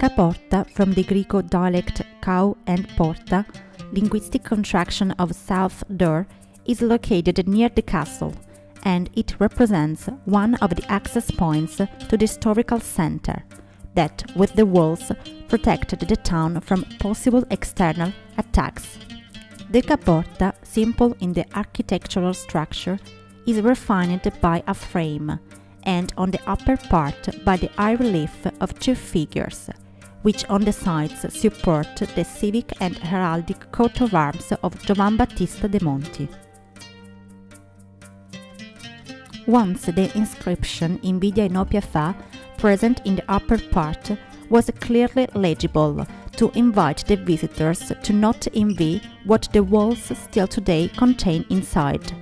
Caporta, from the Greek dialect kau and porta, linguistic contraction of south door, is located near the castle, and it represents one of the access points to the historical center that, with the walls, protected the town from possible external attacks. The caporta, simple in the architectural structure, is refined by a frame, and on the upper part by the high relief of two figures, which on the sides support the civic and heraldic coat of arms of Giovan Battista de' Monti. Once the inscription Invidia Inopia Fa, present in the upper part, was clearly legible to invite the visitors to not envy what the walls still today contain inside.